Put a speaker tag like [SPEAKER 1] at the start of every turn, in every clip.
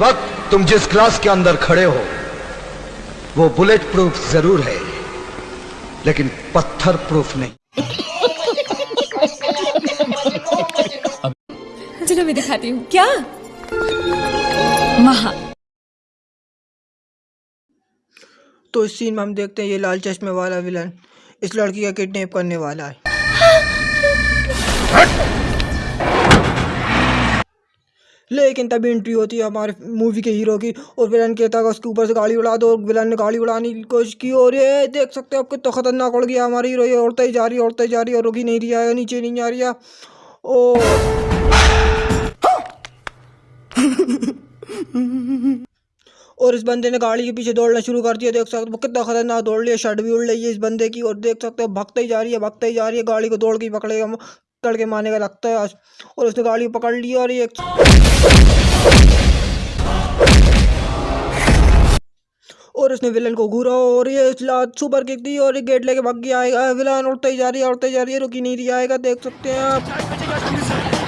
[SPEAKER 1] वक्त तुम जिस क्लास के अंदर खड़े हो वो बुलेट प्रूफ ज़रूर है लेकिन पत्थर प्रूफ नहीं।
[SPEAKER 2] चलो मैं दिखाती हूँ। क्या? महा।
[SPEAKER 3] तो इस सीन में हम देखते हैं ये लाल चश्मे वाला विलन इस लड़की का किडनैप करने वाला है। लेकिन तभी एंट्री होती है हमारे मूवी के हीरो की और विलन कहता है उसके ऊपर से गाड़ी उड़ा दो और विलन ने गाड़ी उड़ाने की कोशिश की और ये देख सकते हो आप कितना खतरनाक उड़ गया हमारी हीरो उड़ते ही जा रही है उड़ते ही जा रही है और रुकी नहीं रही है नीचे नहीं आ रही है। ओ और इस बंदे ने गाड़ी के पीछे दौड़ना शुरू कर दिया, देख सकते हो कितना खतरनाक दौड़ लिया शर्ट भी उड़ रही है इस बंदे की और देख सकते हो भगता ही जा रही है, भगते ही जा रही है, गाड़ी को दौड़ के पकड़ेगा पकड़ मारने का लगता है आज। और उसने गाड़ी पकड़ ली और ये और उसने विलन को घूरा और ये सुपर किक दी और ये गेट लेके भाग गया। आएगा विलन उड़ते ही जा रही है, उड़ते जा रही है, रुकी नहीं रही, आएगा, देख सकते हैं आप।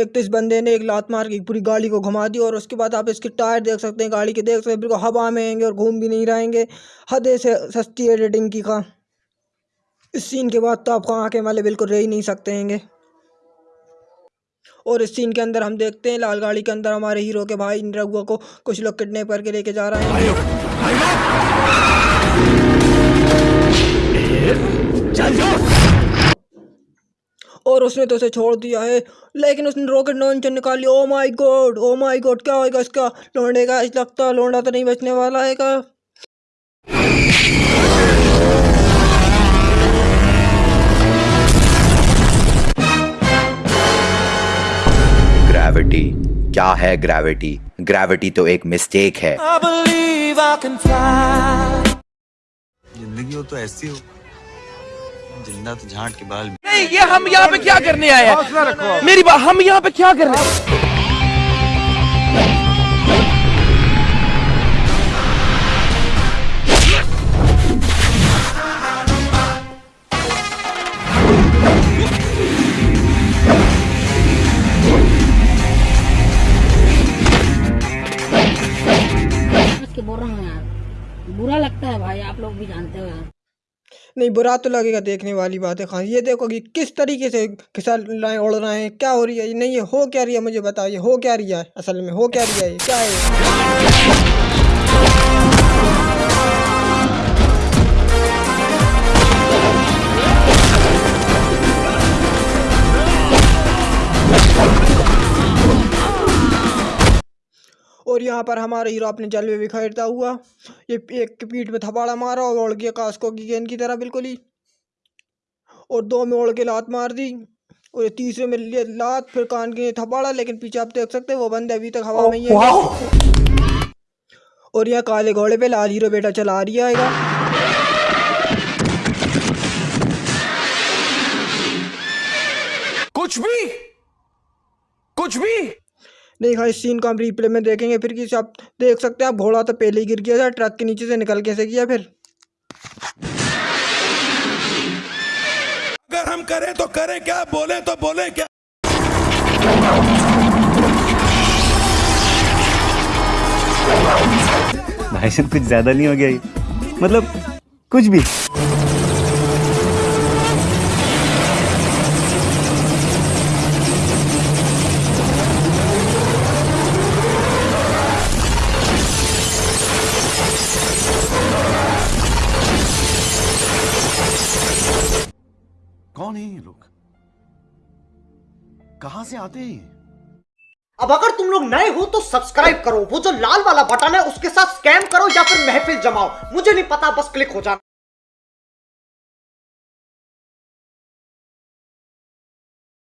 [SPEAKER 3] एक इस बंदे ने एक लात मार के पूरी गाड़ी को घुमा दी और उसके बाद आप इसके टायर देख सकते हैं, गाड़ी के देख सकते हैं, बिल्कुल हवा में आएँगे और घूम भी नहीं रहेंगे हदे से सस्ती रेटिंग की का। इस सीन के बाद तो आपको आँखें वाले बिल्कुल रह ही नहीं सकते हैंगे। और इस सीन के अंदर हम देखते हैं, लाल गाड़ी के अंदर हमारे हीरो के भाई रघुआ को कुछ लोग किडनैप करके लेके जा रहे हैं। और उसने तो उसे छोड़ दिया है। लेकिन उसने रॉकेट लॉन्चर निकाल। लिया oh my god oh my god क्या होगा इसका? लौंडे का इस लगता लौंडा तो नहीं बचने वाला है का
[SPEAKER 4] ग्रेविटी क्या है ग्रेविटी ग्रेविटी तो एक मिस्टेक है।
[SPEAKER 5] ज़िंदगी हो तो ऐसी हो। ज़िंदा तो झांट के बाल
[SPEAKER 6] नहीं ये हम यहाँ पे क्या करने आए हैं? मेरी बात हम यहाँ पे क्या करने
[SPEAKER 7] के बोल रहा हूँ यार। बुरा लगता है भाई आप लोग भी जानते हो यार।
[SPEAKER 3] नहीं, बुरा तो लगेगा देखने वाली बात है खान। ये देखो कि किस तरीके से फिसल रहे उड़ रहे हैं, क्या हो रही है? नहीं, ये हो क्या रही है? मुझे बताइए हो क्या रही है? असल में हो क्या रही है? क्या है? और यहाँ पर हमारा हीरो अपने जलवे बिखेरता हुआ ये एक पीठ में थपाड़ा मारा और उड़ गया कास्को की गेंद की तरह बिल्कुल ही। और दो में उड़ के लात मार दी और ये तीसरे में लात फिर कान के थपाड़ा लेकिन पीछे आप देख सकते हैं वो बंदे अभी तक हवा में ही है। और यहाँ काले घोड़े पे लाल हीरो बेटा चला रही आएगा।
[SPEAKER 6] कुछ भी कुछ भी।
[SPEAKER 3] नहीं हाँ इस सीन को हम रिप्ले में देखेंगे फिर किसी आप देख सकते हैं आप घोड़ा तो पहले ही गिर गया था ट्रक के नीचे से निकल कैसे गया फिर?
[SPEAKER 6] अगर हम करें तो करें क्या बोले तो बोले क्या?
[SPEAKER 8] भाई कुछ ज़्यादा नहीं हो गया मतलब कुछ भी।
[SPEAKER 5] कौन है ये लोग? कहाँ से आते हैं
[SPEAKER 9] अब अगर तुम लोग नए हो तो सब्सक्राइब करो। वो जो लाल वाला बटन है, उसके साथ स्कैम करो या फिर महफिल जमाओ। मुझे नहीं पता, बस क्लिक हो जाना।